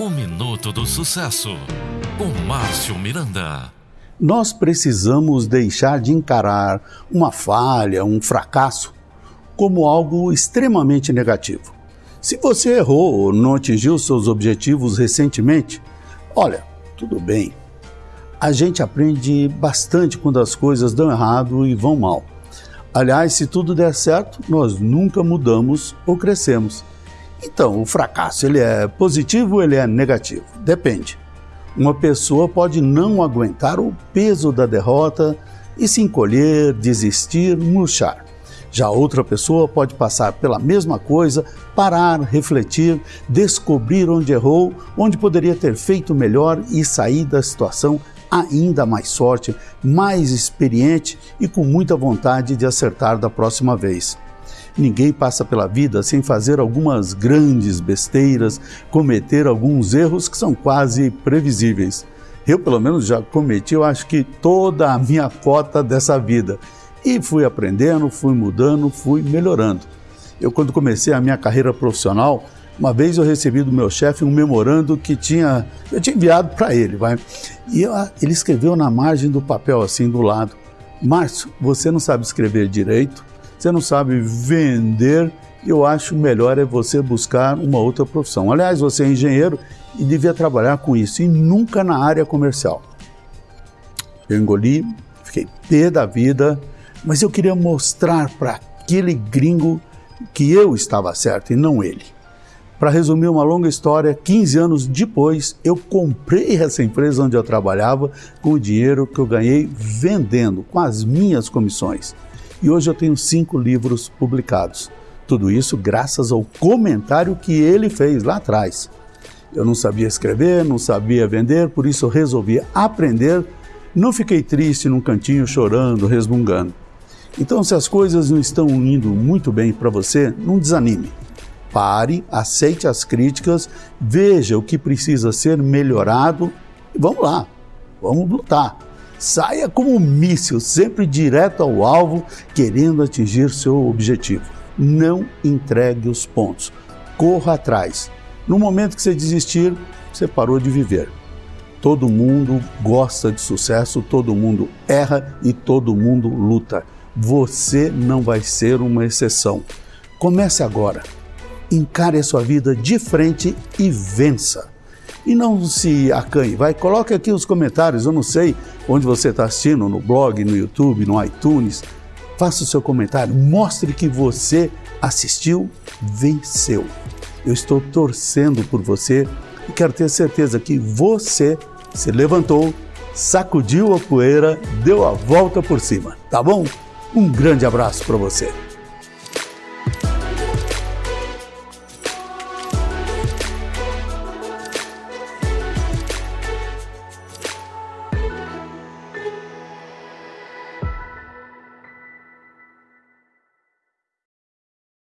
O Minuto do Sucesso, com Márcio Miranda. Nós precisamos deixar de encarar uma falha, um fracasso, como algo extremamente negativo. Se você errou ou não atingiu seus objetivos recentemente, olha, tudo bem. A gente aprende bastante quando as coisas dão errado e vão mal. Aliás, se tudo der certo, nós nunca mudamos ou crescemos. Então, o fracasso, ele é positivo ou ele é negativo? Depende. Uma pessoa pode não aguentar o peso da derrota e se encolher, desistir, murchar. Já outra pessoa pode passar pela mesma coisa, parar, refletir, descobrir onde errou, onde poderia ter feito melhor e sair da situação ainda mais forte, mais experiente e com muita vontade de acertar da próxima vez. Ninguém passa pela vida sem fazer algumas grandes besteiras, cometer alguns erros que são quase previsíveis. Eu, pelo menos, já cometi, eu acho que toda a minha cota dessa vida. E fui aprendendo, fui mudando, fui melhorando. Eu, quando comecei a minha carreira profissional, uma vez eu recebi do meu chefe um memorando que tinha, eu tinha enviado para ele, vai. E eu, ele escreveu na margem do papel, assim, do lado: Márcio, você não sabe escrever direito, você não sabe vender, eu acho melhor é você buscar uma outra profissão. Aliás, você é engenheiro e devia trabalhar com isso, e nunca na área comercial. Eu engoli, fiquei pé da vida, mas eu queria mostrar para aquele gringo que eu estava certo e não ele. Para resumir uma longa história, 15 anos depois eu comprei essa empresa onde eu trabalhava com o dinheiro que eu ganhei vendendo, com as minhas comissões e hoje eu tenho cinco livros publicados. Tudo isso graças ao comentário que ele fez lá atrás. Eu não sabia escrever, não sabia vender, por isso eu resolvi aprender. Não fiquei triste num cantinho chorando, resmungando. Então, se as coisas não estão indo muito bem para você, não desanime. Pare, aceite as críticas, veja o que precisa ser melhorado e vamos lá, vamos lutar. Saia como um míssil, sempre direto ao alvo, querendo atingir seu objetivo. Não entregue os pontos. Corra atrás. No momento que você desistir, você parou de viver. Todo mundo gosta de sucesso, todo mundo erra e todo mundo luta. Você não vai ser uma exceção. Comece agora. Encare a sua vida de frente e vença. E não se acanhe, vai, coloque aqui os comentários, eu não sei onde você está assistindo, no blog, no YouTube, no iTunes. Faça o seu comentário, mostre que você assistiu, venceu. Eu estou torcendo por você e quero ter certeza que você se levantou, sacudiu a poeira, deu a volta por cima, tá bom? Um grande abraço para você.